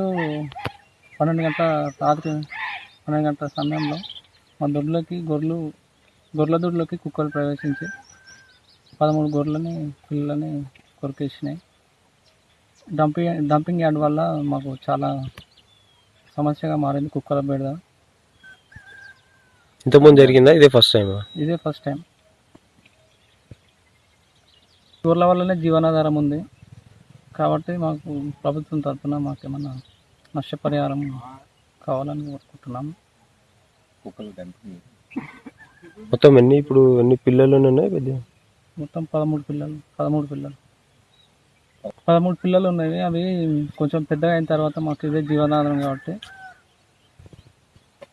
పన్నెండు గంటల రాత్రి పన్నెండు గంటల సమయంలో మా దొడ్లోకి గొర్రెలు గొర్రెల దొడ్లోకి కుక్కలు ప్రవేశించి పదమూడు గొర్రెలని పిల్లలని కొరికేసినాయి. డంపింగ్ డంపింగ్ యార్డ్ వల్ల మాకు చాలా సమస్యగా మారింది కుక్కల బెడద. ఇంతకుముందు జరిగిందా? ఇదే ఫస్ట్ టైమా? ఇదే ఫస్ట్ టైం గొర్రెల వల్లనే జీవనాధారం ఉంది. కాబట్టి మాకు ప్రభుత్వం తరఫున మాకేమన్నా నష్టపరిహారం కావాలని కోరుకుంటున్నాము. మొత్తం ఎన్ని ఇప్పుడు ఎన్ని పిల్లలు ఉన్నాయి పెద్ద? మొత్తం పదమూడు పిల్లలు పదమూడు పిల్లలు. పదమూడు పిల్లలు ఉన్నాయి అవి కొంచెం పెద్దగా అయిన తర్వాత మాకు ఇదే జీవనాధారం కాబట్టి